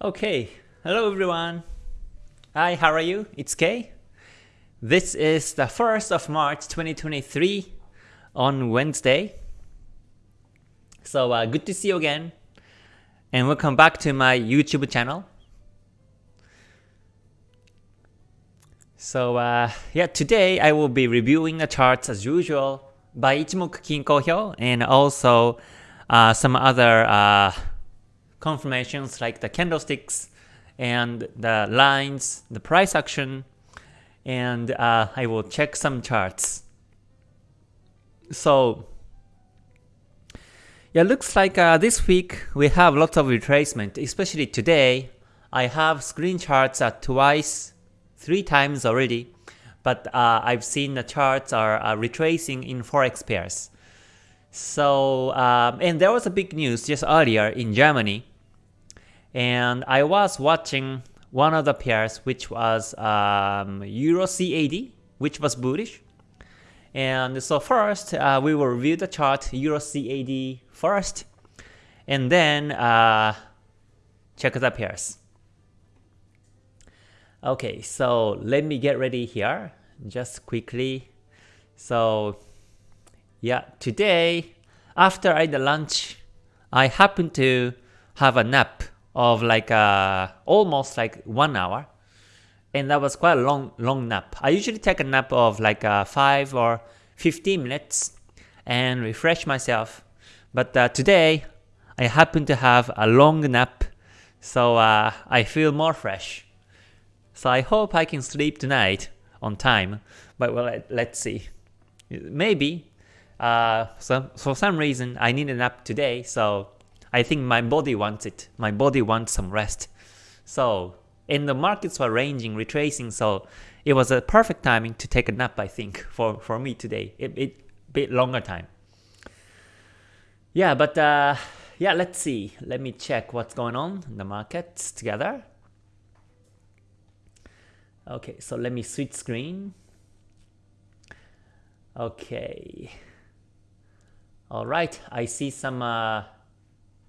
Okay, hello everyone. Hi, how are you? It's Kay. This is the 1st of March 2023 on Wednesday. So uh, good to see you again and welcome back to my YouTube channel. So uh, yeah, today I will be reviewing the charts as usual by Ichimoku Kinko Hyo and also uh, some other uh, confirmations like the candlesticks and the lines, the price action, and uh, I will check some charts. So yeah, looks like uh, this week we have lots of retracement, especially today. I have screen charts at twice, three times already, but uh, I've seen the charts are uh, retracing in forex pairs. So, um, and there was a big news just earlier in Germany. And I was watching one of the pairs which was um, Euro CAD which was bullish. And so first uh, we will review the chart Euro CAD first. And then uh, check the pairs. Okay so let me get ready here just quickly. So yeah today after I had lunch I happened to have a nap of like uh, almost like one hour, and that was quite a long long nap. I usually take a nap of like uh, five or 15 minutes and refresh myself, but uh, today I happen to have a long nap, so uh, I feel more fresh. So I hope I can sleep tonight on time, but well, let's see. Maybe uh, so for some reason I need a nap today, so I think my body wants it. My body wants some rest. So, and the markets were ranging, retracing, so it was a perfect timing to take a nap, I think, for, for me today. It, it bit longer time. Yeah, but uh, yeah, let's see. Let me check what's going on in the markets together. Okay, so let me switch screen. Okay. All right, I see some uh,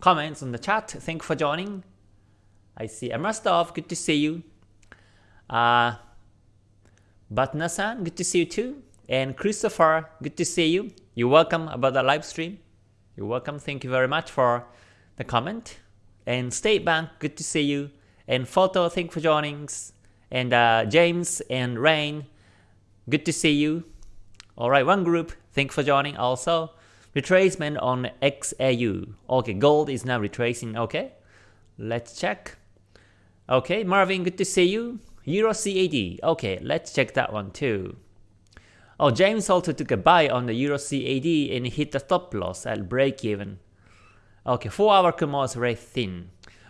comments on the chat. Thank you for joining. I see Amrastov, good to see you. Uh, Batna-san, good to see you too. And Christopher, good to see you. You're welcome about the live stream. You're welcome. Thank you very much for the comment. And State Bank, good to see you. And Photo, thank you for joining. And uh, James and Rain, good to see you. Alright, one group, thank you for joining also. Retracement on XAU. Okay, gold is now retracing. Okay, let's check. Okay, Marvin, good to see you. Euro CAD. Okay, let's check that one too. Oh, James also took a buy on the Euro CAD and hit the stop loss at break even. Okay, 4 hour Kumo is very thin.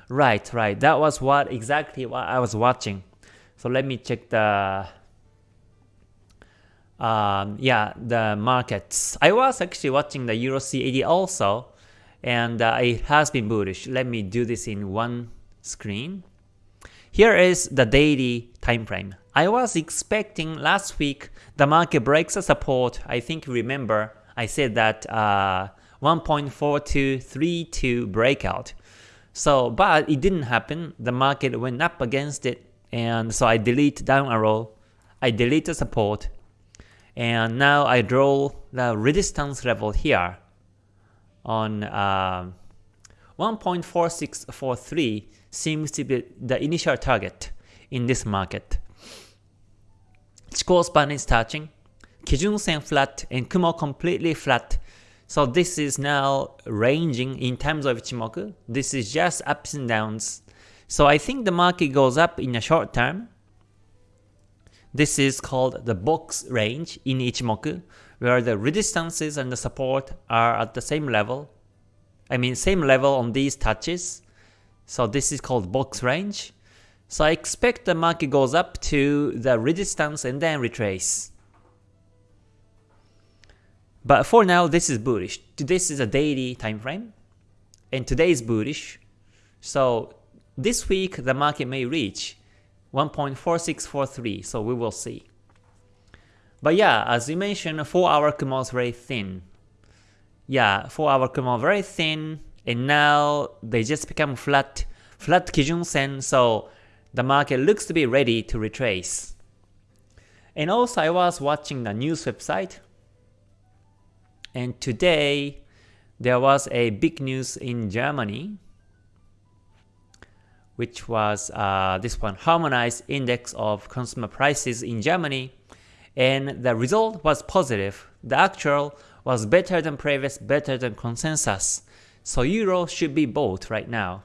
Right, right. That was what exactly what I was watching. So let me check the um, yeah, the markets. I was actually watching the Euro CAD also, and uh, it has been bullish. Let me do this in one screen. Here is the daily time frame. I was expecting last week the market breaks a support. I think remember I said that uh, 1.4232 breakout. So, but it didn't happen. The market went up against it, and so I delete down arrow. I delete the support and now I draw the resistance level here on uh, 1.4643 seems to be the initial target in this market. Chikou span is touching, Kijun Sen flat and Kumo completely flat. So this is now ranging in terms of Ichimoku. This is just ups and downs. So I think the market goes up in the short term this is called the box range in Ichimoku, where the resistances and the support are at the same level. I mean same level on these touches. So this is called box range. So I expect the market goes up to the resistance and then retrace. But for now, this is bullish. This is a daily time frame, and today is bullish. So this week, the market may reach 1.4643, so we will see. But yeah, as you mentioned, 4 hour Kumo is very thin. Yeah, 4 hour Kumo very thin, and now they just become flat flat Kijun Sen, so the market looks to be ready to retrace. And also I was watching the news website, and today there was a big news in Germany, which was uh, this one, Harmonized Index of Consumer Prices in Germany, and the result was positive. The actual was better than previous, better than consensus. So euro should be bought right now.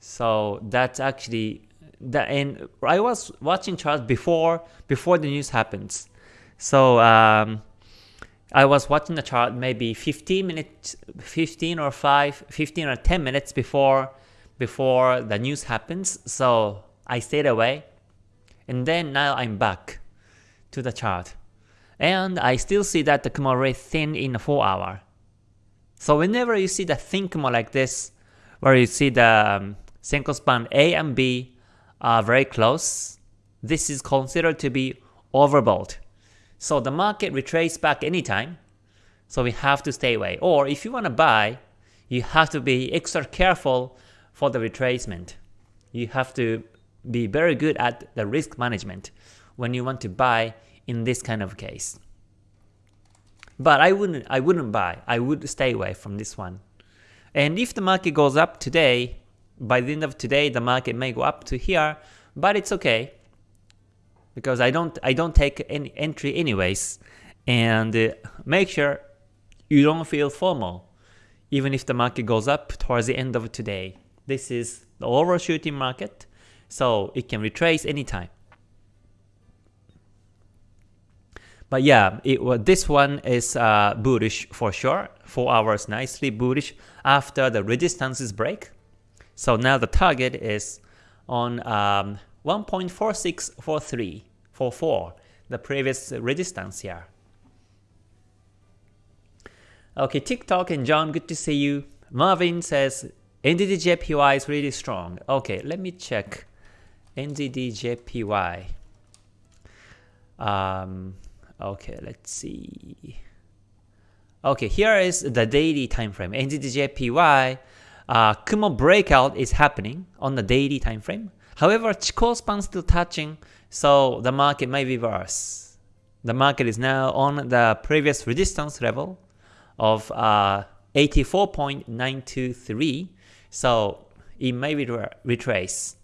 So that's actually that and I was watching charts before before the news happens. So um, I was watching the chart maybe 15 minutes 15 or 5 15 or 10 minutes before before the news happens. So I stayed away. And then now I'm back to the chart. And I still see that the Kumo ray thin in 4 hour. So whenever you see the thin Kumo like this, where you see the um, Senko span A and B are very close, this is considered to be overbought. So the market retraces back anytime, so we have to stay away. Or if you want to buy, you have to be extra careful for the retracement. You have to be very good at the risk management when you want to buy in this kind of case. But I wouldn't I wouldn't buy. I would stay away from this one. And if the market goes up today, by the end of today the market may go up to here, but it's okay because I don't I don't take any entry anyways. And uh, make sure you don't feel FOMO even if the market goes up towards the end of today. This is the overshooting market, so it can retrace anytime. But yeah, it, well, this one is uh, bullish for sure. 4 hours nicely bullish after the resistances break. So now the target is on um, 1.464344, the previous resistance here. Okay, TikTok and John, good to see you. Marvin says NZD-JPY is really strong. Okay, let me check NZD-JPY. Um, Okay, let's see. Okay, here is the daily time frame. NZD-JPY uh, Kumo breakout is happening on the daily time frame. However, Chikou span still touching, so the market may reverse. The market is now on the previous resistance level of uh, 84.923, so it may retrace.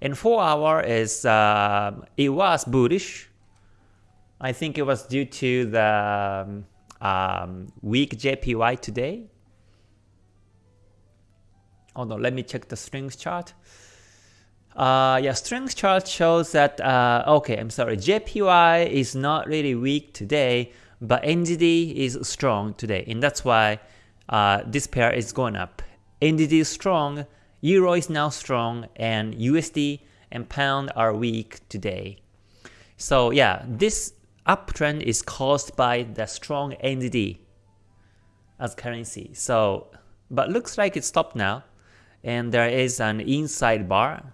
And 4 hour is uh, it was bullish I think it was due to the um, um, weak JPY today. Oh no, let me check the strength chart. Uh, yeah, strength chart shows that, uh, okay, I'm sorry, JPY is not really weak today, but NZD is strong today, and that's why uh, this pair is going up. NZD is strong, Euro is now strong, and USD and Pound are weak today. So yeah, this uptrend is caused by the strong NZD as currency. So, but looks like it stopped now, and there is an inside bar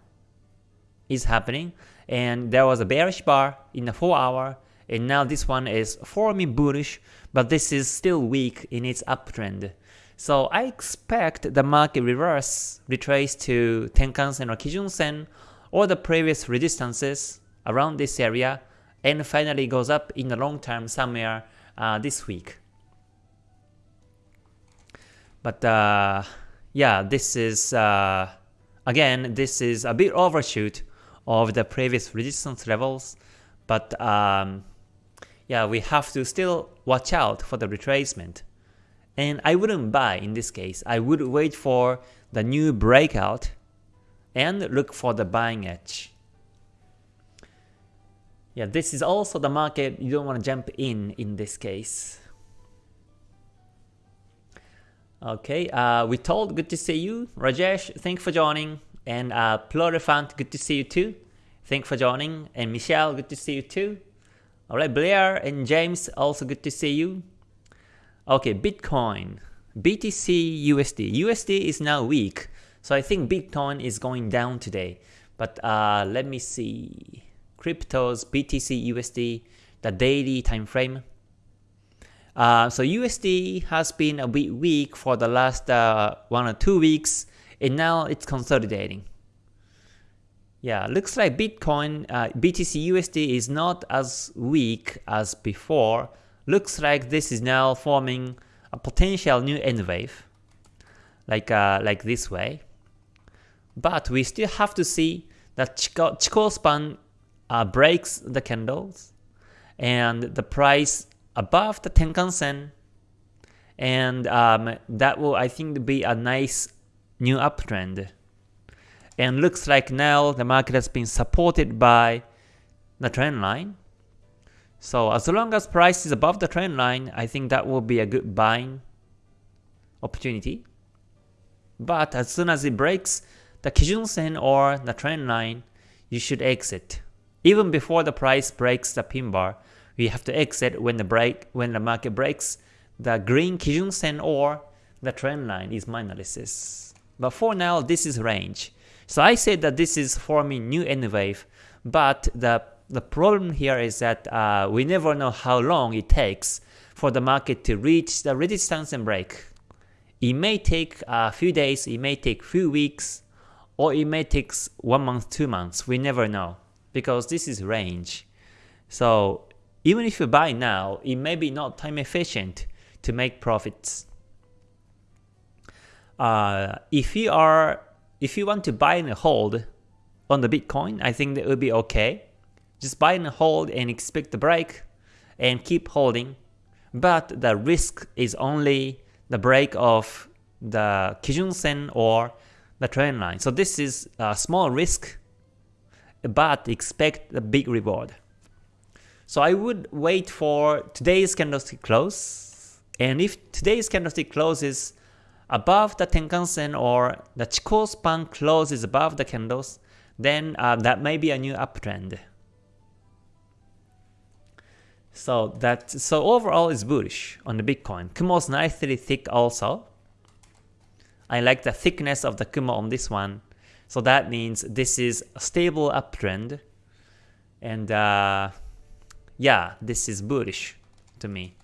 is happening, and there was a bearish bar in the 4 hour, and now this one is forming bullish, but this is still weak in its uptrend. So I expect the market reverse, retrace to Tenkan-sen or Kijun-sen, or the previous resistances around this area, and finally goes up in the long term somewhere uh, this week. But uh, yeah, this is uh, again this is a bit overshoot of the previous resistance levels, but um, yeah, we have to still watch out for the retracement. And I wouldn't buy in this case. I would wait for the new breakout and look for the buying edge. Yeah, this is also the market you don't want to jump in in this case. Okay, uh, we told, good to see you. Rajesh, thank you for joining. And uh, Plurifant, good to see you too. Thank you for joining. And Michelle, good to see you too. Alright, Blair and James, also good to see you. Okay, Bitcoin, BTC USD. USD is now weak, so I think Bitcoin is going down today. But uh, let me see cryptos, BTC, USD, the daily time frame. Uh, so USD has been a bit weak for the last uh, one or two weeks, and now it's consolidating. Yeah, looks like Bitcoin, uh, BTC USD is not as weak as before. Looks like this is now forming a potential new N wave, like uh, like this way. But we still have to see that Chikou, Chikou span uh, breaks the candles, and the price above the Tenkan Sen, and um, that will I think be a nice new uptrend. And looks like now the market has been supported by the trend line. So as long as price is above the trend line, I think that will be a good buying opportunity. But as soon as it breaks the Kijun Sen or the trend line, you should exit. Even before the price breaks the pin bar, we have to exit when the break when the market breaks the green Kijun Sen or the trend line is my analysis. But for now, this is range. So I said that this is forming new N wave, but the the problem here is that uh, we never know how long it takes for the market to reach the resistance and break. It may take a few days, it may take few weeks, or it may take one month, two months. We never know because this is range. So even if you buy now, it may be not time efficient to make profits. Uh, if you are if you want to buy and hold on the Bitcoin, I think that would be okay. Just buy and hold and expect the break and keep holding. But the risk is only the break of the Kijun Sen or the trend line. So this is a small risk, but expect a big reward. So I would wait for today's candlestick close. And if today's candlestick closes above the Tenkan Sen or the Chikou span closes above the candles, then uh, that may be a new uptrend. So that so overall is bullish on the Bitcoin. Kumo is nicely thick also. I like the thickness of the Kumo on this one. So that means this is a stable uptrend. And uh, yeah, this is bullish to me.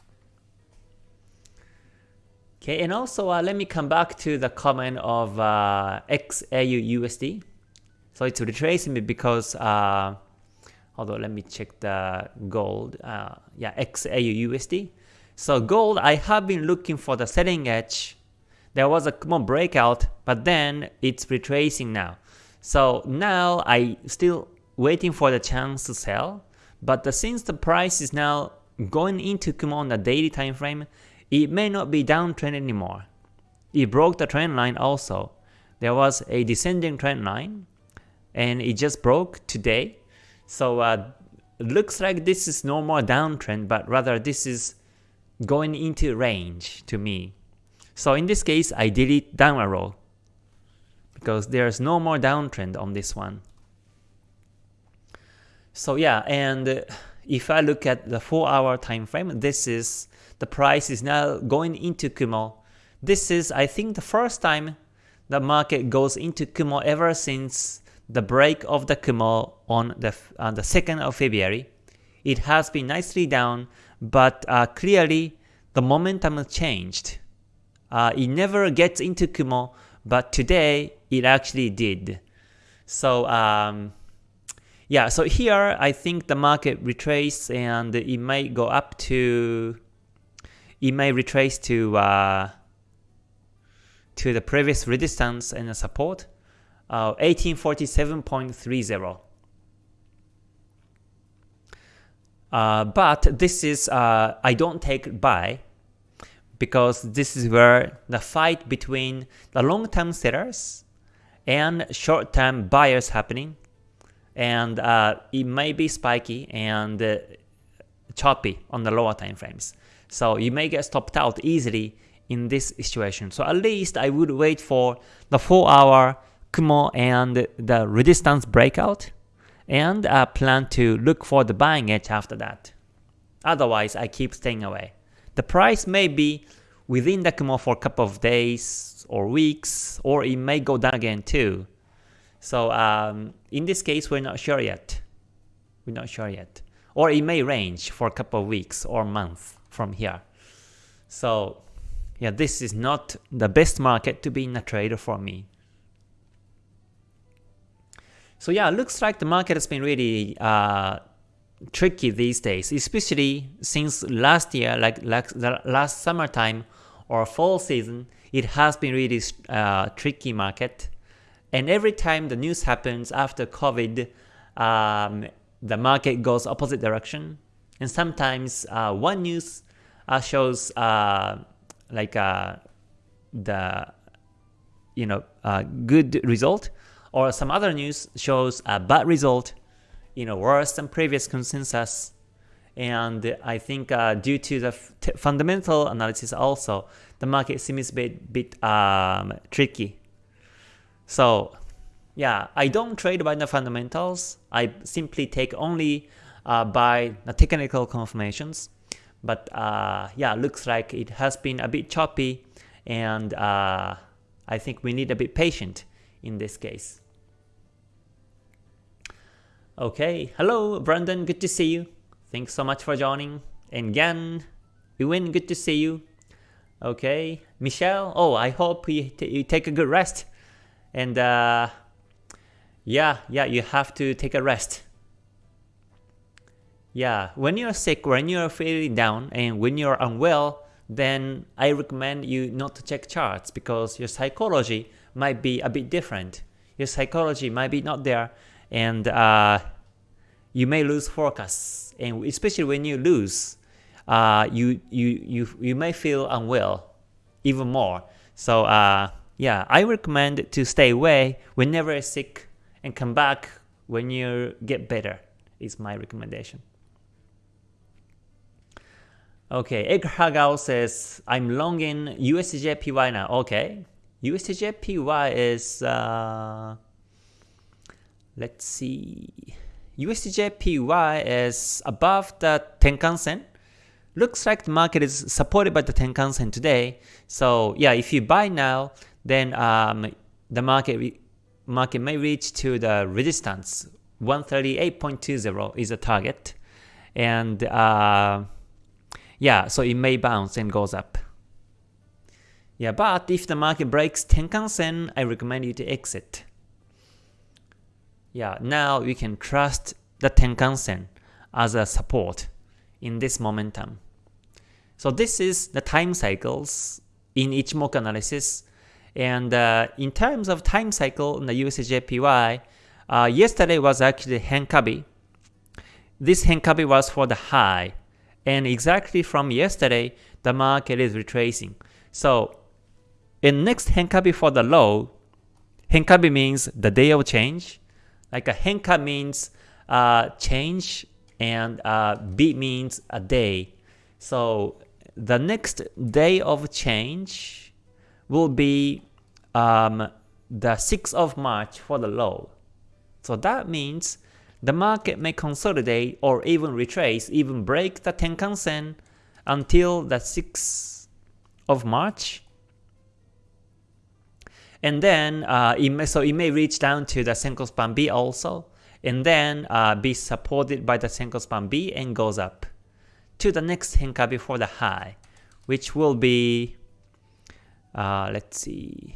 Okay, and also uh, let me come back to the comment of uh, XAU USD. So it's retracing me because, uh, although let me check the gold, uh, yeah, XAU USD. So gold, I have been looking for the selling edge. There was a Kumo breakout, but then it's retracing now. So now I still waiting for the chance to sell, but the, since the price is now going into Kumo on the daily time frame, it may not be downtrend anymore. It broke the trend line also. There was a descending trend line and it just broke today. So uh, looks like this is no more downtrend, but rather this is going into range to me. So in this case, I delete down arrow because there's no more downtrend on this one. So yeah, and if I look at the 4 hour time frame, this is the price is now going into Kumo. This is, I think, the first time the market goes into Kumo ever since the break of the Kumo on the, on the 2nd of February. It has been nicely down, but uh, clearly the momentum changed. Uh, it never gets into Kumo, but today it actually did. So um, yeah, so here I think the market retraced and it might go up to it may retrace to uh, to the previous resistance and the support, uh, 1847.30. Uh, but this is, uh, I don't take buy because this is where the fight between the long-term sellers and short-term buyers happening and uh, it may be spiky and uh, choppy on the lower time frames. So you may get stopped out easily in this situation. So at least I would wait for the 4 hour Kumo and the resistance breakout and uh, plan to look for the buying edge after that. Otherwise, I keep staying away. The price may be within the Kumo for a couple of days or weeks, or it may go down again too. So um, in this case, we're not sure yet. We're not sure yet. Or it may range for a couple of weeks or months from here. So yeah, this is not the best market to be in a trader for me. So yeah, it looks like the market has been really uh, tricky these days, especially since last year, like, like the last summertime or fall season, it has been really uh, tricky market. And every time the news happens after COVID, um, the market goes opposite direction. And sometimes uh, one news uh, shows uh, like uh, the you know good result, or some other news shows a bad result, you know worse than previous consensus. And I think uh, due to the fundamental analysis also, the market seems a bit, bit um, tricky. So yeah, I don't trade by the fundamentals. I simply take only uh, by the technical confirmations. But uh, yeah, looks like it has been a bit choppy and uh, I think we need a bit patient in this case. Okay, hello Brandon, good to see you. Thanks so much for joining. And Gan, Ewan, good to see you. Okay, Michelle, oh, I hope you, you take a good rest. And uh, yeah, yeah, you have to take a rest. Yeah, when you're sick, when you're feeling down, and when you're unwell, then I recommend you not to check charts because your psychology might be a bit different. Your psychology might be not there, and uh, you may lose focus. And especially when you lose, uh, you you you you may feel unwell even more. So uh, yeah, I recommend to stay away whenever you're sick and come back when you get better is my recommendation. Okay, Egg Hagao says, I'm long in USDJPY now. Okay, USDJPY is, uh, let's see, USDJPY is above the Tenkan Sen. Looks like the market is supported by the Tenkan Sen today. So yeah, if you buy now, then um, the market market may reach to the resistance. 138.20 is a target. And uh, yeah so it may bounce and goes up. Yeah but if the market breaks Tenkan Sen I recommend you to exit yeah now we can trust the Tenkan Sen as a support in this momentum so this is the time cycles in Ichimoku analysis and uh, in terms of time cycle in the USDJPY, uh, yesterday was actually Henkabi. This Henkabi was for the high. And exactly from yesterday, the market is retracing. So in next Henkabi for the low, Henkabi means the day of change. Like a Henka means uh, change and uh, means a day. So the next day of change will be um, the 6th of March for the low. So that means the market may consolidate or even retrace, even break the Tenkan Sen until the 6th of March. And then uh, it may, so it may reach down to the Senko Span B also, and then uh, be supported by the Senko Span B and goes up to the next Henka before the high, which will be uh, let's see.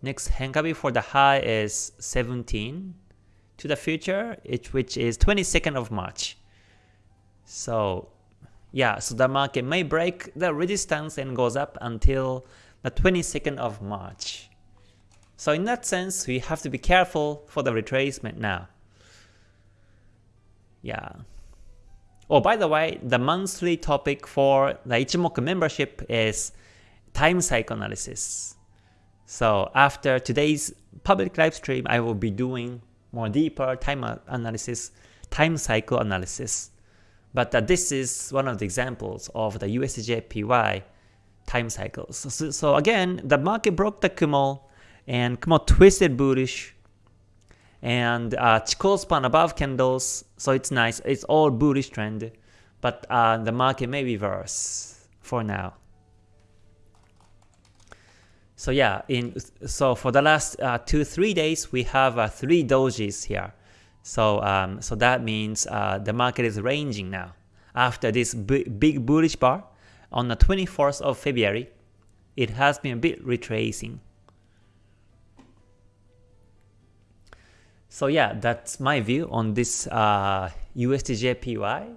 Next Henkabi for the high is 17 to the future, it, which is 22nd of March. So yeah, so the market may break the resistance and goes up until the 22nd of March. So in that sense, we have to be careful for the retracement now. Yeah. Oh, by the way, the monthly topic for the Ichimoku membership is time cycle analysis. So after today's public live stream, I will be doing more deeper time analysis, time cycle analysis. But uh, this is one of the examples of the USDJPY time cycles. So, so, again, the market broke the Kumo and Kumo twisted bullish and uh, Chikou span above candles, so it's nice. It's all bullish trend, but uh, the market may reverse for now. So yeah, in so for the last uh, two three days we have uh, three dojis here. So um, so that means uh, the market is ranging now. After this big bullish bar on the 24th of February, it has been a bit retracing. So yeah, that's my view on this uh, USDJPY.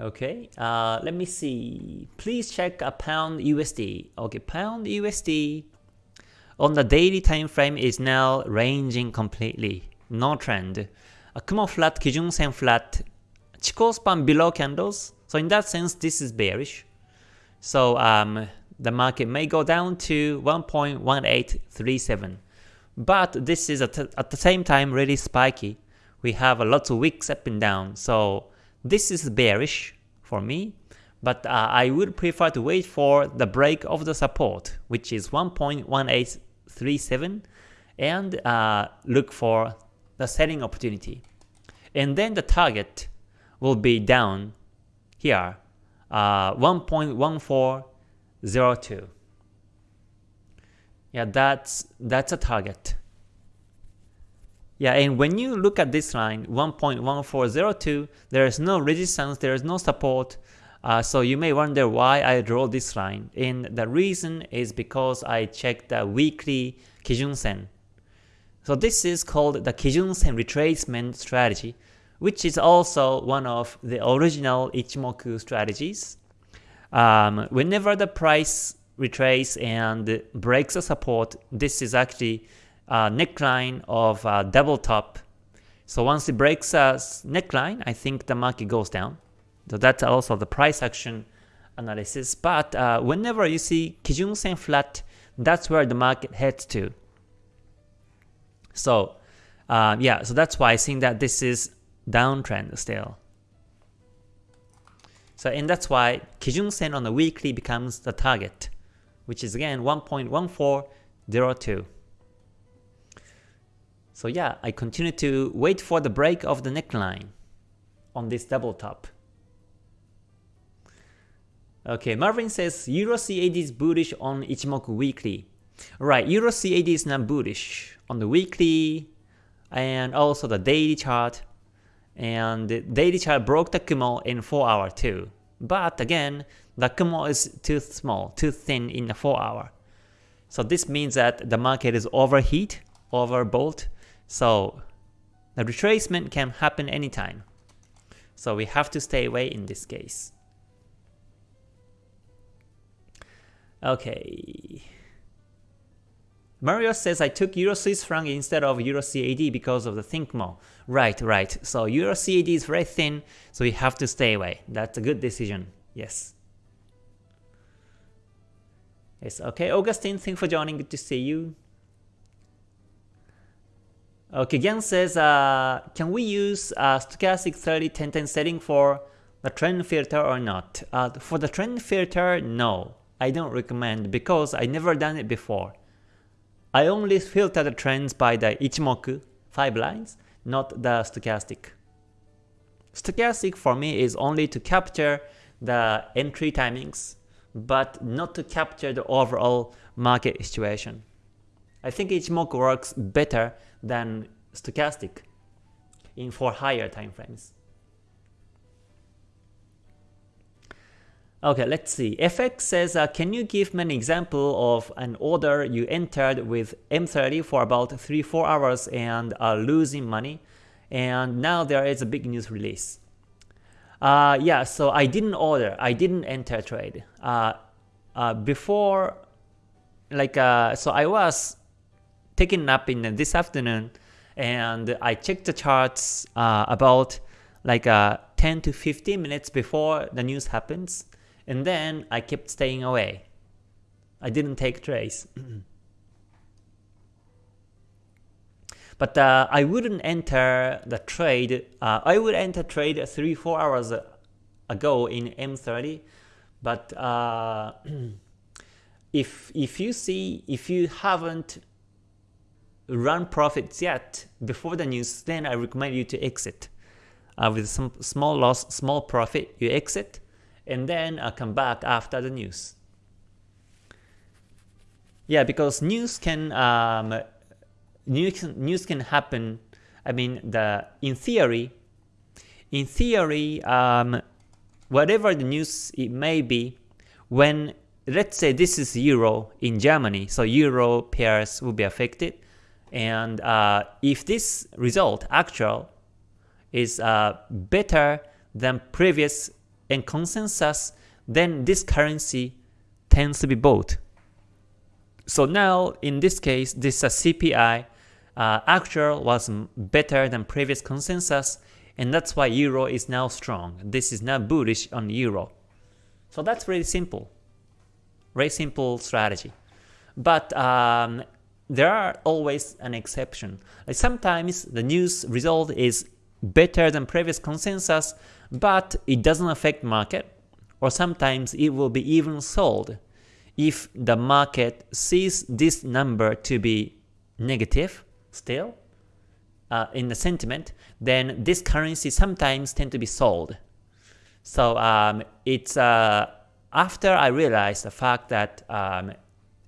Okay, uh, let me see. Please check a pound USD. Okay, pound USD on the daily time frame is now ranging completely. No trend. A Kumo flat, Kijun Sen flat, Chikou span below candles. So in that sense, this is bearish. So um, the market may go down to 1.1837. But this is at, at the same time really spiky. We have a lot of wicks up and down. So this is bearish for me, but uh, I would prefer to wait for the break of the support, which is 1.1837, and uh, look for the selling opportunity. And then the target will be down here, uh, 1.1402. Yeah, that's that's a target. Yeah, and when you look at this line, 1.1402, there is no resistance, there is no support, uh, so you may wonder why I draw this line. And the reason is because I checked the weekly Kijun Sen. So this is called the Kijun Sen retracement strategy, which is also one of the original Ichimoku strategies. Um, whenever the price retrace and breaks the support, this is actually uh, neckline of uh, double top. So once it breaks a neckline, I think the market goes down. So that's also the price action analysis. But uh, whenever you see Kijun Sen flat, that's where the market heads to. So uh, yeah, so that's why I think that this is downtrend still. So and that's why Kijun Sen on the weekly becomes the target, which is again 1.1402. So yeah, I continue to wait for the break of the neckline on this double top. Okay, Marvin says Euro CAD is bullish on Ichimoku weekly. Right, Euro CAD is not bullish on the weekly and also the daily chart. And the daily chart broke the Kumo in 4 hour too. But again, the Kumo is too small, too thin in the 4 hour. So this means that the market is overheat, overbought, so the retracement can happen anytime. So we have to stay away in this case. Okay. Mario says I took Euro Swiss franc instead of Euro CAD because of the thin Kumo. Right, right. So Euro CAD is very thin, so we have to stay away. That's a good decision. Yes. Yes, okay. Augustine, thanks for joining. Good to see you. Okay, Gian says, uh, can we use uh, stochastic 30 10 10 setting for the trend filter or not? Uh, for the trend filter, no. I don't recommend because I never done it before. I only filter the trends by the Ichimoku 5 lines, not the stochastic. Stochastic for me is only to capture the entry timings, but not to capture the overall market situation. I think Ichimoku works better than stochastic in for higher time frames. Okay, let's see. FX says, uh, can you give me an example of an order you entered with M30 for about 3-4 hours and are losing money, and now there is a big news release. Uh, yeah, so I didn't order, I didn't enter trade. Uh, uh, before, like, uh, so I was taking nap in this afternoon and I checked the charts uh, about like uh, 10 to 15 minutes before the news happens and then I kept staying away. I didn't take trades. but uh, I wouldn't enter the trade, uh, I would enter trade 3-4 hours ago in M30 but uh, if if you see if you haven't run profits yet before the news, then I recommend you to exit. Uh, with some small loss, small profit, you exit, and then uh, come back after the news. Yeah, because news can um, news news can happen. I mean, the in theory, in theory, um, whatever the news it may be, when let's say this is euro in Germany, so euro pairs will be affected And uh, if this result, actual, is uh, better than previous and consensus, then this currency tends to be bought. So now, in this case, this uh, CPI uh, actual was better than previous consensus, and that's why euro is now strong. This is now bullish on euro. So that's really simple. Very simple strategy. But um, there are always an exception. Like sometimes the news result is better than previous consensus, but it doesn't affect market, or sometimes it will be even sold if the market sees this number to be negative still uh, in the sentiment, then this currency sometimes tend to be sold. So um, it's uh, after I realized the fact that, um,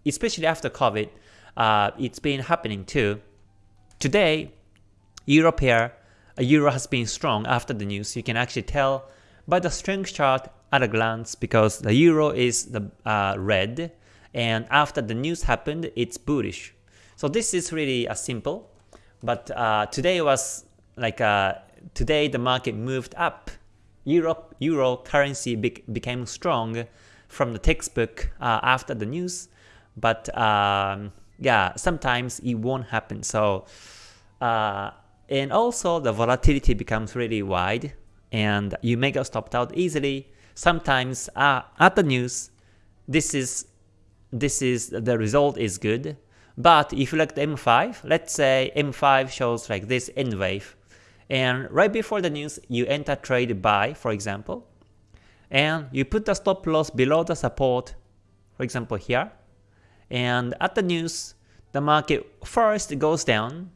especially after COVID, uh, it's been happening too. Today, Euro pair, euro has been strong after the news. You can actually tell by the strength chart at a glance because the euro is the uh, red, and after the news happened, it's bullish. So this is really a simple, but uh, today was like uh, today the market moved up. Europe euro currency be became strong from the textbook uh, after the news, but um, yeah, sometimes it won't happen. So uh, and also the volatility becomes really wide, and you may get stopped out easily. Sometimes uh, at the news, this is this is the result is good, but if you look at M5, let's say M5 shows like this N wave, and right before the news, you enter trade buy, for example, and you put the stop loss below the support, for example here, and at the news, the market first goes down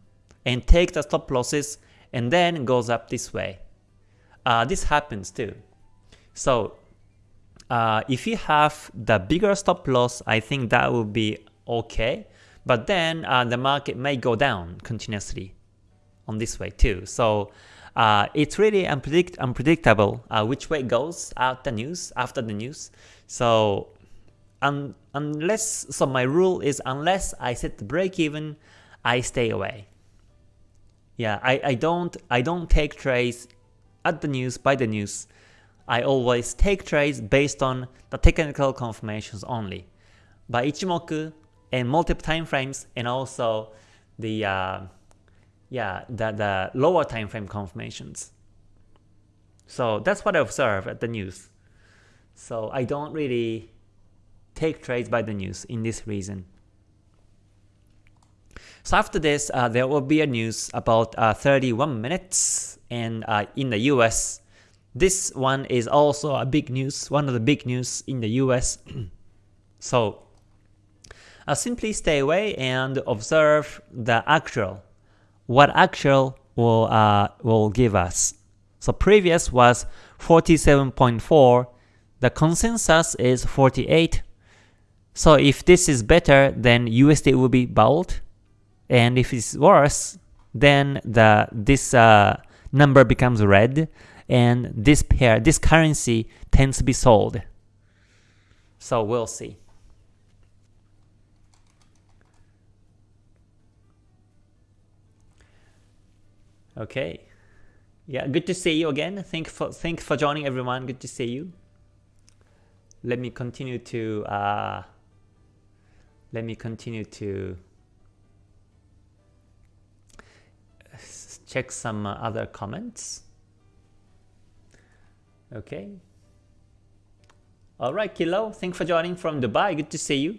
and take the stop losses and then goes up this way. Uh, this happens too. So uh, if you have the bigger stop loss, I think that will be okay. But then uh, the market may go down continuously on this way too. So uh, it's really unpredict unpredictable uh, which way it goes out the news after the news. So un unless so my rule is unless I set the break even, I stay away. Yeah, I, I don't I don't take trades at the news by the news. I always take trades based on the technical confirmations only. By Ichimoku and multiple time frames and also the uh, yeah the, the lower time frame confirmations. So that's what I observe at the news. So I don't really take trades by the news in this reason. So after this, uh, there will be a news about uh, 31 minutes, and uh, in the US, this one is also a big news, one of the big news in the US. so uh, simply stay away and observe the actual, what actual will uh, will give us. So previous was 47.4, the consensus is 48. So if this is better, then USD will be bold, and if it's worse, then the this uh, number becomes red, and this pair, this currency tends to be sold. So we'll see. Okay. Yeah, good to see you again. Thank for thanks for joining everyone. Good to see you. Let me continue to uh, let me continue to check some other comments. Okay. Alright, Kilo, thanks for joining from Dubai. Good to see you.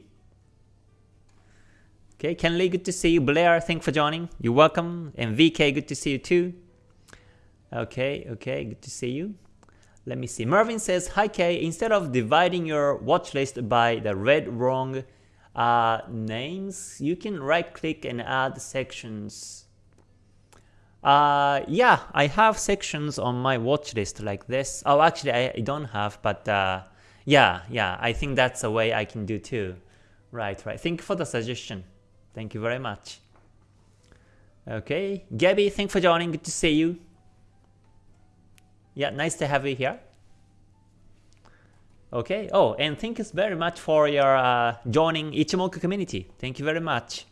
Okay, Kenley, good to see you. Blair, thanks for joining. You're welcome. And VK, good to see you too. Okay, okay, good to see you. Let me see. Mervin says, Hi K, instead of dividing your watch list by the red wrong uh, names, you can right click and add sections. Uh, yeah, I have sections on my watch list like this. Oh, actually I, don't have, but uh, yeah, yeah, I think that's a way I can do too. Right, right. Thank you for the suggestion. Thank you very much. Okay, Gabby, thanks for joining. Good to see you. Yeah, nice to have you here. Okay. Oh, and thank you very much for your uh, joining Ichimoku community. Thank you very much.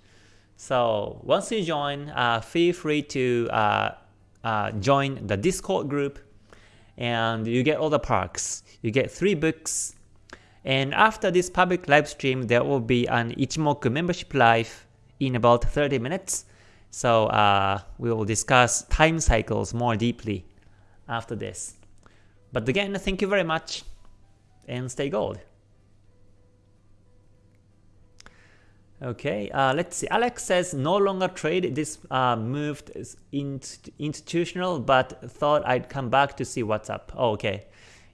So once you join, uh, feel free to uh, uh, join the Discord group and you get all the perks. You get three books. And after this public live stream, there will be an Ichimoku membership live in about 30 minutes. So uh, we will discuss time cycles more deeply after this. But again, thank you very much and stay gold. Okay, uh, let's see. Alex says no longer trade. This uh, moved institutional, but thought I'd come back to see what's up. Oh, okay.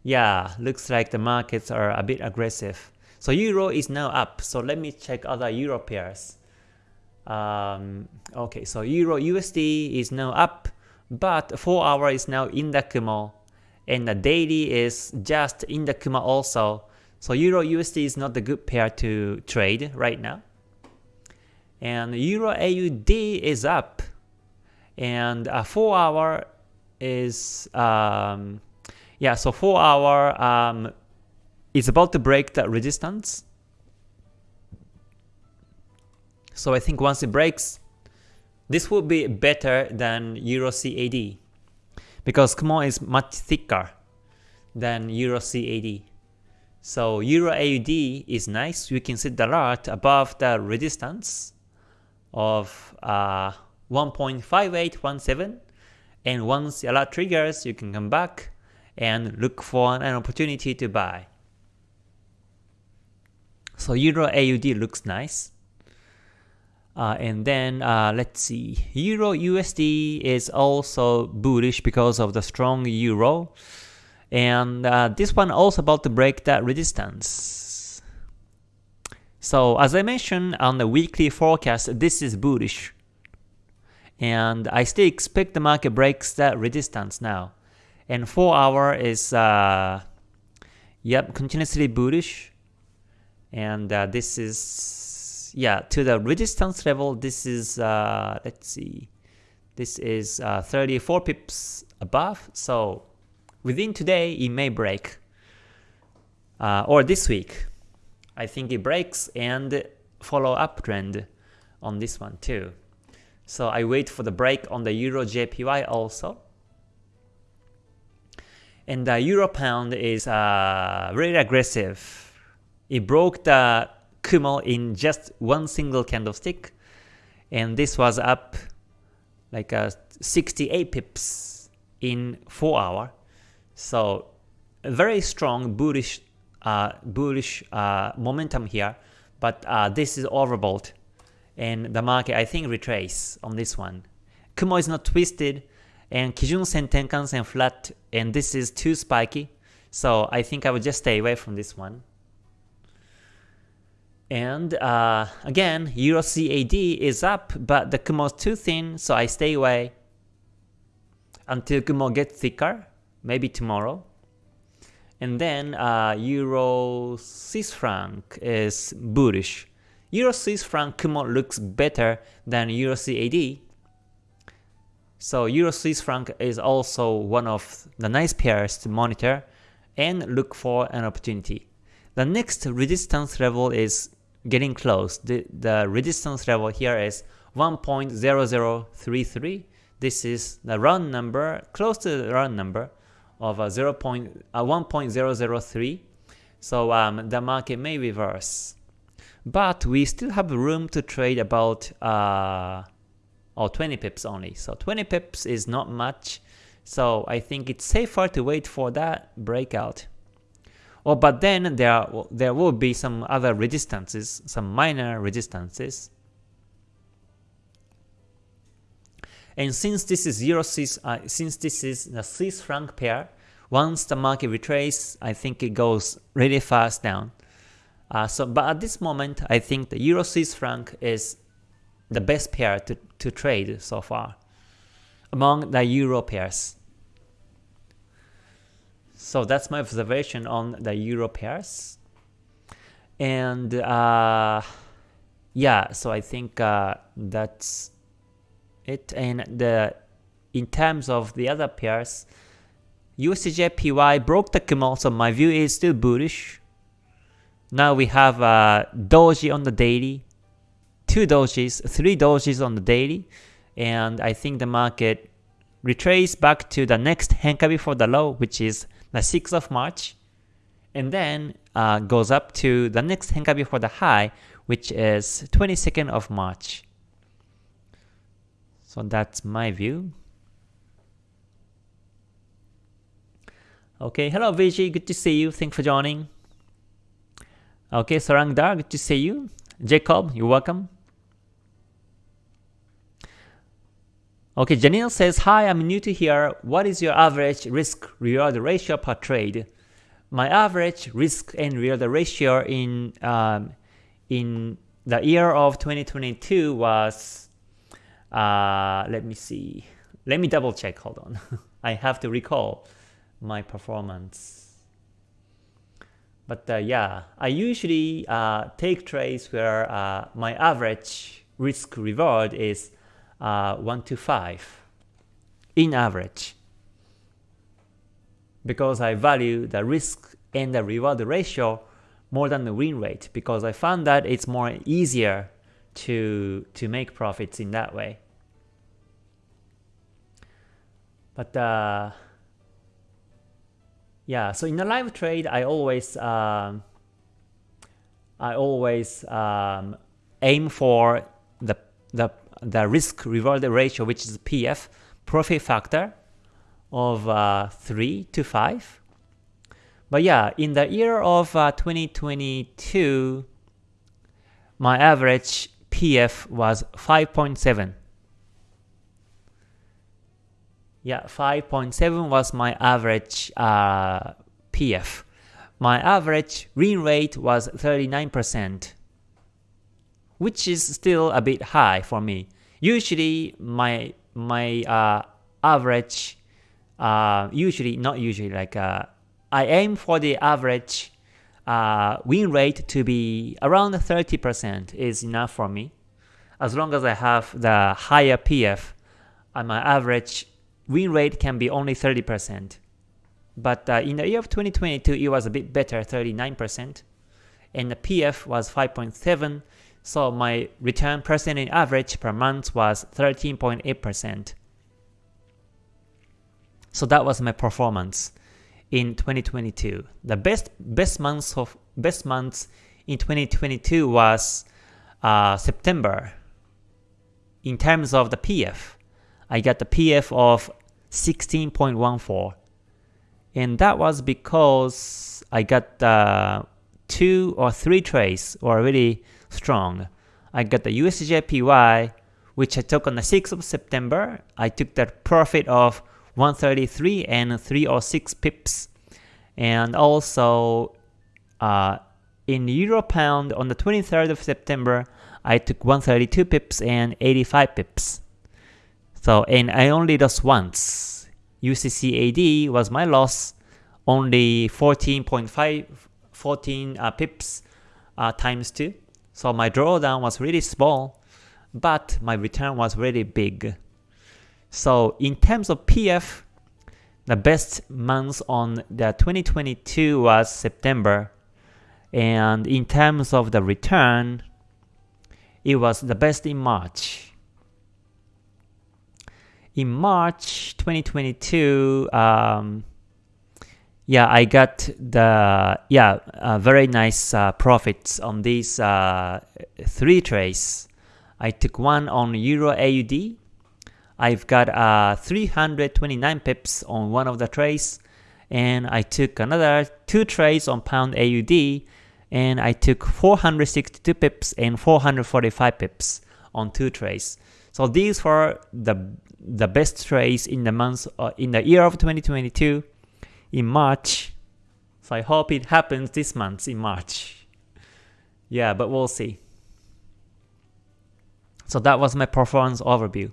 Yeah, looks like the markets are a bit aggressive. So euro is now up. So let me check other euro pairs. Um, okay, so euro USD is now up, but 4 hour is now in the Kumo, and the daily is just in the Kumo also. So euro USD is not a good pair to trade right now and Euro AUD is up, and a four hour is um, yeah, so four hour um, is about to break the resistance. So I think once it breaks, this will be better than Euro CAD because Kumo is much thicker than Euro CAD. So Euro AUD is nice, you can see the alert above the resistance of uh, 1.5817 and once the alert triggers you can come back and look for an opportunity to buy. So Euro AUD looks nice. Uh, and then uh, let's see, Euro USD is also bullish because of the strong Euro. And uh, this one also about to break that resistance. So as I mentioned on the weekly forecast, this is bullish. And I still expect the market breaks that resistance now. And 4 hour is, uh, yep, continuously bullish. And uh, this is, yeah, to the resistance level, this is, uh, let's see, this is uh, 34 pips above. So within today, it may break. Uh, or this week, I think it breaks and follow uptrend on this one too. So I wait for the break on the Euro JPY also. And the Euro Pound is uh, really aggressive. It broke the Kumo in just one single candlestick. And this was up like uh, 68 pips in 4 hour. So very strong bullish uh, bullish uh, momentum here, but uh, this is overbought, and the market I think retrace on this one. Kumo is not twisted, and Kijun Sen Tenkan Sen flat, and this is too spiky, so I think I would just stay away from this one. And uh, again, Euro CAD is up, but the Kumo is too thin, so I stay away until Kumo gets thicker, maybe tomorrow. And then uh, Euro Swiss franc is bullish. Euro Swiss franc Kumo looks better than Euro CAD. So Euro Swiss franc is also one of the nice pairs to monitor and look for an opportunity. The next resistance level is getting close. The, the resistance level here is 1.0033. This is the round number, close to the round number of a 0. Point, uh, 1.003. So um, the market may reverse. But we still have room to trade about uh, oh, 20 pips only. So 20 pips is not much. So I think it's safer to wait for that breakout. Oh, but then there, there will be some other resistances, some minor resistances. And since this is zero Swiss, uh, since this is the Swiss franc pair, once the market retraces, I think it goes really fast down. Uh, so, but at this moment, I think the Euro Swiss franc is the best pair to, to trade so far among the Euro pairs. So that's my observation on the Euro pairs. And uh, yeah, so I think uh, that's it. And the in terms of the other pairs, USDJPY broke the Kumo, so my view is still bullish. Now we have uh, Doji on the daily, two dojis, three dojis on the daily, and I think the market retrace back to the next Henka before the low, which is the 6th of March, and then uh, goes up to the next Henka before the high, which is 22nd of March. So that's my view. Okay, hello Vijay, good to see you. Thanks for joining. Okay, Sarangdar, good to see you. Jacob, you're welcome. Okay, Janelle says, Hi, I'm new to here. What is your average risk reward ratio per trade? My average risk and reward ratio in um, in the year of 2022 was, uh, let me see, let me double check, hold on. I have to recall my performance. But uh, yeah, I usually uh, take trades where uh, my average risk reward is uh, 1 to 5 in average because I value the risk and the reward ratio more than the win rate because I found that it's more easier to to make profits in that way. But uh, yeah, so in a live trade, I always um, I always um, aim for the the the risk reward ratio, which is PF, profit factor of uh, 3 to 5. But yeah, in the year of uh, 2022, my average PF was 5.7. Yeah, 5.7 was my average uh, PF. My average win rate was 39% which is still a bit high for me. Usually my my uh, average, uh, usually not usually like uh, I aim for the average uh, win rate to be around 30% is enough for me. As long as I have the higher PF, and my average win rate can be only 30%. But uh, in the year of 2022, it was a bit better, 39%. And the PF was 5.7 so my return percentage average per month was 13.8%. So that was my performance in 2022. The best best months of best months in 2022 was uh, September. In terms of the PF, I got the PF of 16.14, and that was because I got uh, two or three trades already strong. I got the USJPY, which I took on the 6th of September. I took that profit of 133 and 306 pips. And also uh, in Euro Pound on the 23rd of September, I took 132 pips and 85 pips. So, and I only lost once. UCCAD was my loss, only 14.5, 14 uh, pips uh, times 2. So my drawdown was really small, but my return was really big. So in terms of PF, the best month on the 2022 was September. And in terms of the return, it was the best in March. In March 2022, um, yeah, I got the yeah uh, very nice uh, profits on these uh, three trades. I took one on Euro AUD. I've got uh, 329 pips on one of the trades, and I took another two trades on Pound AUD, and I took 462 pips and 445 pips on two trades. So these were the the best trades in the month uh, in the year of 2022 in March. So I hope it happens this month in March. Yeah, but we'll see. So that was my performance overview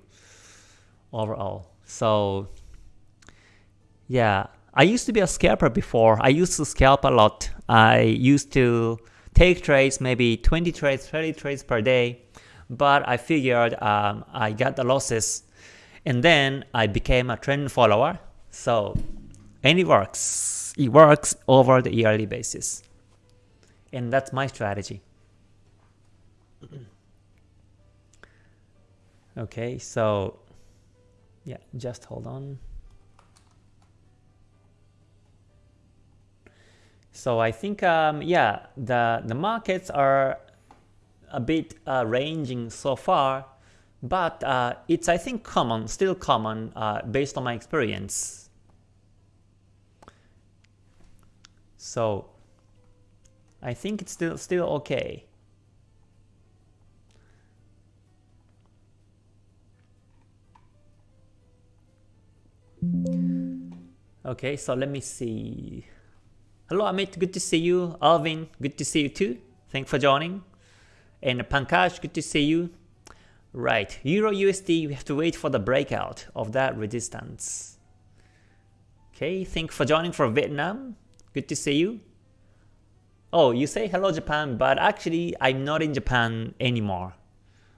overall. So yeah, I used to be a scalper before. I used to scalp a lot. I used to take trades, maybe 20 trades, 30 trades per day. But I figured um, I got the losses and then I became a trend follower. So and it works. It works over the yearly basis. And that's my strategy. Okay, so yeah, just hold on. So I think um, yeah, the the markets are a bit uh, ranging so far, but uh, it's I think common, still common uh, based on my experience. So I think it's still still okay. Okay, so let me see. Hello Amit, good to see you. Alvin, good to see you too. Thanks for joining. And Pankaj, good to see you. Right, Euro USD, we have to wait for the breakout of that resistance. Okay, thanks for joining for Vietnam. Good to see you. Oh, you say hello Japan, but actually I'm not in Japan anymore.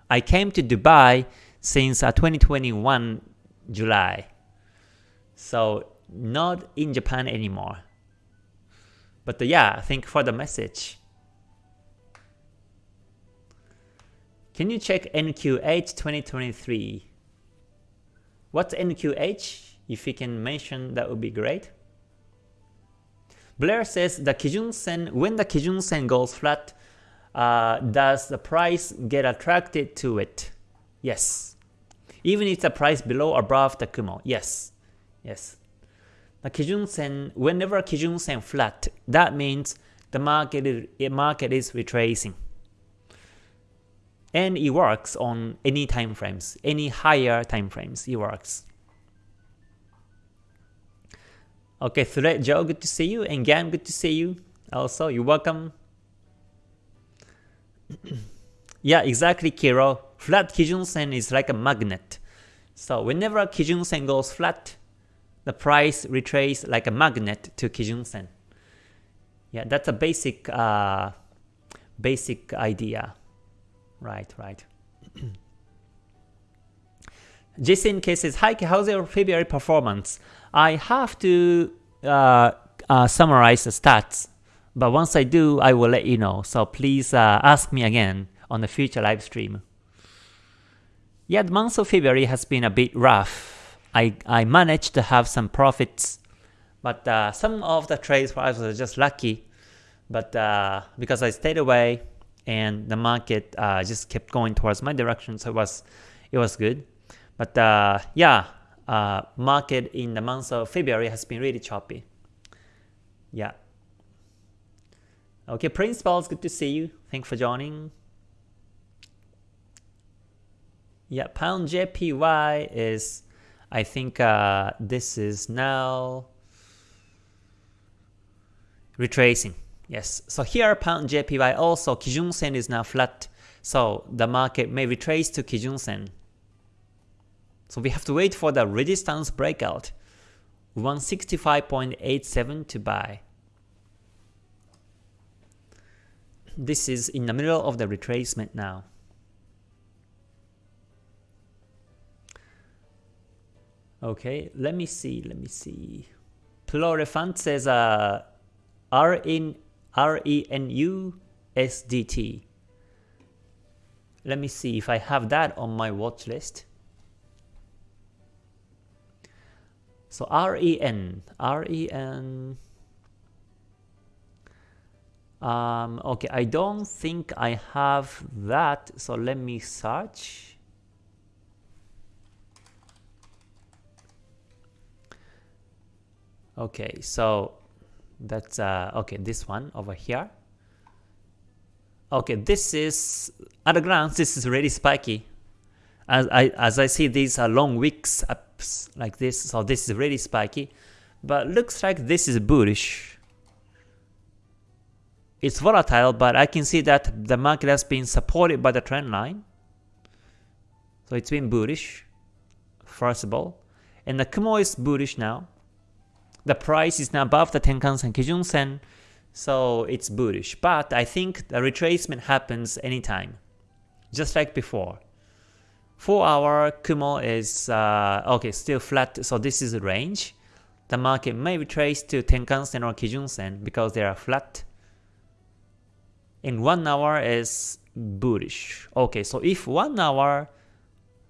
I came to Dubai since uh, 2021 July. So not in Japan anymore. But uh, yeah, thank you for the message. Can you check NQH 2023? What's NQH? If you can mention, that would be great. Blair says the Kijun Sen, when the Kijun Sen goes flat, uh, does the price get attracted to it? Yes. Even if the price below or above the Kumo, yes. Yes. The Kijun Sen, whenever Kijun Sen flat, that means the market is, market is retracing. And it works on any time frames, any higher time frames, it works. Okay, Thread Joe, good to see you. And Gam, good to see you. Also, you're welcome. yeah, exactly, Kiro. Flat Kijun Sen is like a magnet. So whenever Kijun Sen goes flat, the price retraces like a magnet to Kijun Sen. Yeah, that's a basic uh, basic idea. Right, right. Jason K says, Hi, how's your February performance? I have to uh, uh, summarize the stats, but once I do, I will let you know. So please uh, ask me again on the future live stream. Yeah, the month of February has been a bit rough. I, I managed to have some profits, but uh, some of the trades were just lucky. But uh, because I stayed away, and the market uh, just kept going towards my direction, so it was it was good. But uh, yeah, uh, market in the month of February has been really choppy. Yeah. Okay, Principal, it's good to see you. Thanks for joining. Yeah, pound JPY is, I think uh, this is now retracing. Yes, so here pound JPY also Kijun Sen is now flat, so the market may retrace to Kijun Sen. So we have to wait for the resistance breakout, 165.87 to buy. This is in the middle of the retracement now. Okay, let me see, let me see. Plurifant says uh, R in RENU SDT. Let me see if I have that on my watch list. So REN, REN, um, okay, I don't think I have that, so let me search. Okay, so that's uh, okay. This one over here. Okay, this is at a glance. This is really spiky. As I as I see these are long wicks ups like this, so this is really spiky. But looks like this is bullish. It's volatile, but I can see that the market has been supported by the trend line. So it's been bullish, first of all. And the Kumo is bullish now the price is now above the Tenkan-sen, Kijun-sen, so it's bullish. But I think the retracement happens anytime, just like before. 4 hour Kumo is uh, okay, still flat, so this is a range. The market may retrace to Tenkan-sen or Kijun-sen because they are flat. In 1 hour is bullish. Okay, so if 1 hour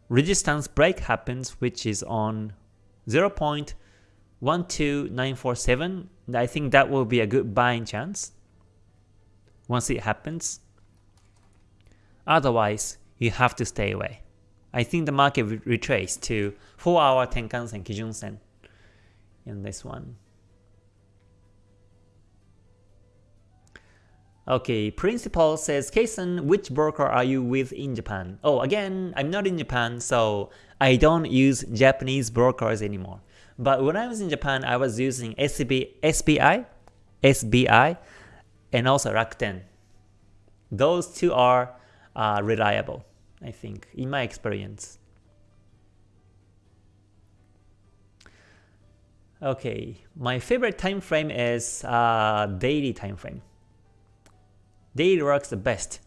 resistance break happens, which is on 0.12947, I think that will be a good buying chance once it happens. Otherwise, you have to stay away. I think the market will retrace to 4 hour Tenkan Sen, Kijun Sen in this one. Okay, Principal says, Kason, which broker are you with in Japan? Oh, again, I'm not in Japan, so I don't use Japanese brokers anymore. But when I was in Japan, I was using SB, SBI, SBI, and also Rakuten. Those two are uh, reliable, I think, in my experience. Okay, my favorite time frame is uh, daily time frame. Daily works the best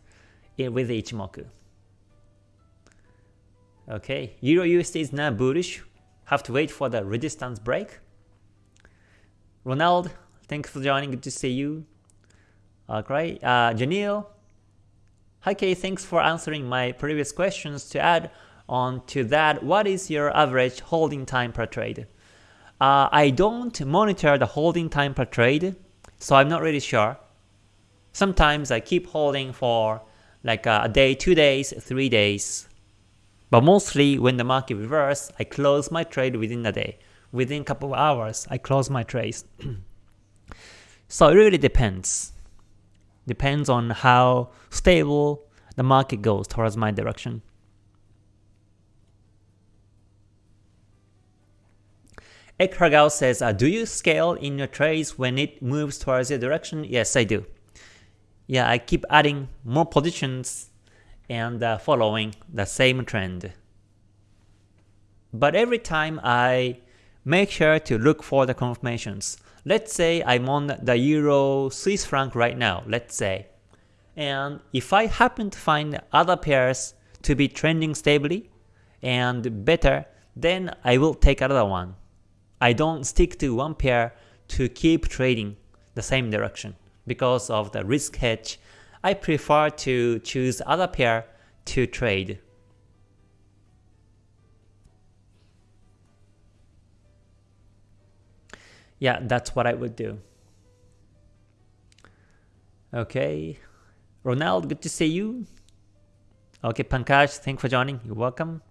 with Ichimoku. Okay, Euro USD is now bullish. Have to wait for the resistance break. Ronald, thanks for joining. Good to see you. Okay, uh, Janil. Hi Kay, thanks for answering my previous questions. To add on to that, what is your average holding time per trade? Uh, I don't monitor the holding time per trade, so I'm not really sure. Sometimes I keep holding for like a day, two days, three days. But mostly when the market reverses, I close my trade within a day. Within a couple of hours, I close my trades. so it really depends. Depends on how stable the market goes towards my direction. Ekragao says, uh, do you scale in your trades when it moves towards your direction? Yes, I do. Yeah, I keep adding more positions and uh, following the same trend. But every time I make sure to look for the confirmations. Let's say I'm on the Euro Swiss franc right now, let's say. And if I happen to find other pairs to be trending stably and better, then I will take another one. I don't stick to one pair to keep trading the same direction because of the risk hedge. I prefer to choose other pair to trade. Yeah, that's what I would do. Okay. Ronald, good to see you. Okay, Pankaj, thanks for joining. You're welcome.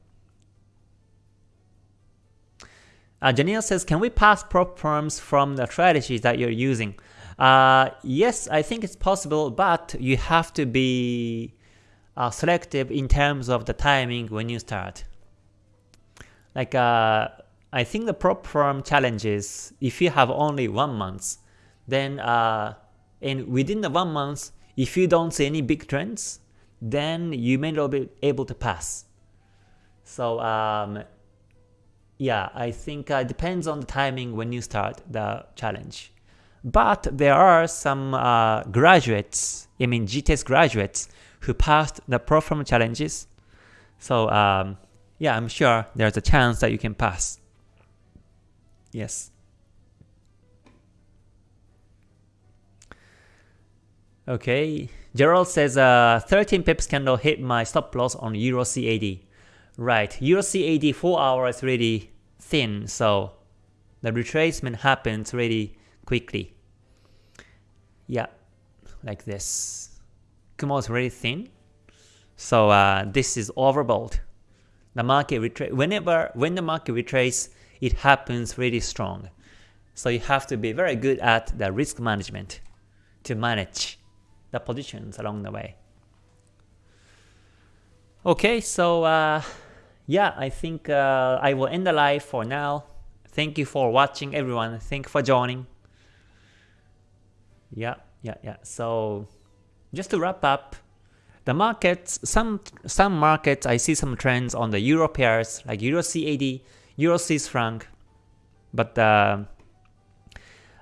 Uh, Janelle says, can we pass prop firms from the strategies that you're using? Uh, yes, I think it's possible, but you have to be uh, selective in terms of the timing when you start. Like, uh, I think the prop firm challenge is if you have only one month, then uh, and within the one month, if you don't see any big trends, then you may not be able to pass. So um, yeah, I think uh, it depends on the timing when you start the challenge. But there are some uh, graduates, I mean GTS graduates, who passed the prop firm challenges. So um, yeah, I'm sure there's a chance that you can pass. Yes. Okay, Gerald says uh, 13 pips candle hit my stop loss on Euro CAD. Right, Euro CAD 4 hours is really thin, so the retracement happens really quickly. Yeah, like this. Kumo is really thin, so uh, this is overbought. The market retrace whenever when the market retrace, it happens really strong. So you have to be very good at the risk management to manage the positions along the way. Okay, so uh, yeah, I think uh, I will end the live for now. Thank you for watching everyone. Thank you for joining. Yeah, yeah, yeah. So just to wrap up, the markets, some some markets, I see some trends on the euro pairs like Euro CAD, Euro Swiss franc, but uh,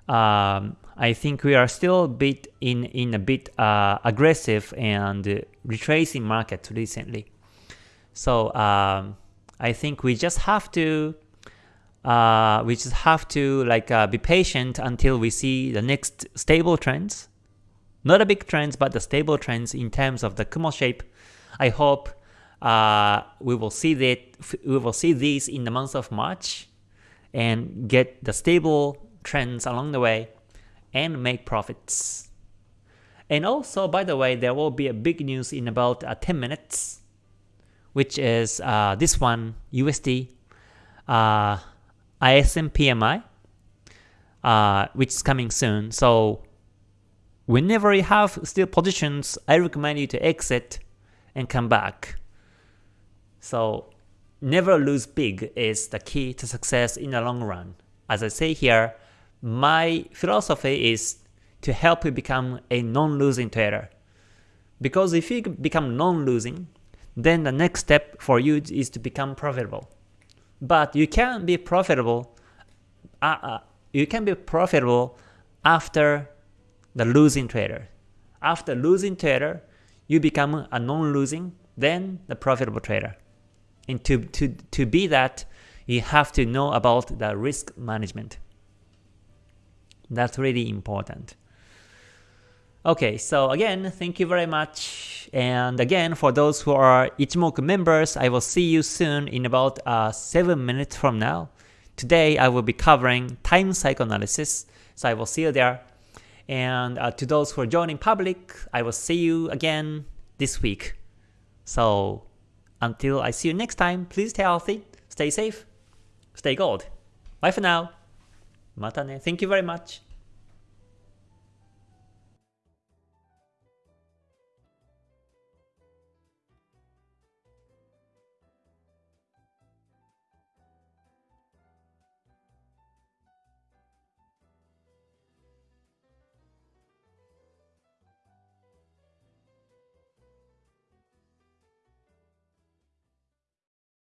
um, I think we are still a bit in in a bit uh, aggressive and retracing market recently. So um, I think we just have to uh, we just have to like uh, be patient until we see the next stable trends. Not a big trends, but the stable trends in terms of the Kumo shape. I hope uh, we will see that we will see these in the month of March and get the stable trends along the way and make profits. And also, by the way, there will be a big news in about uh, 10 minutes, which is uh, this one, USD, uh, ISM PMI, uh, which is coming soon. So whenever you have still positions, I recommend you to exit and come back. So never lose big is the key to success in the long run. As I say here, my philosophy is to help you become a non-losing trader. Because if you become non-losing, then the next step for you is to become profitable. But you can be profitable. Uh, uh, you can be profitable after the losing trader. After losing trader, you become a non-losing, then the profitable trader. And to, to, to be that, you have to know about the risk management. That's really important. Okay, so again, thank you very much. And again, for those who are Ichimoku members, I will see you soon in about uh, 7 minutes from now. Today, I will be covering time cycle analysis, so I will see you there. And uh, to those who are joining public, I will see you again this week. So until I see you next time, please stay healthy, stay safe, stay gold. Bye for now. Mata ne. Thank you very much.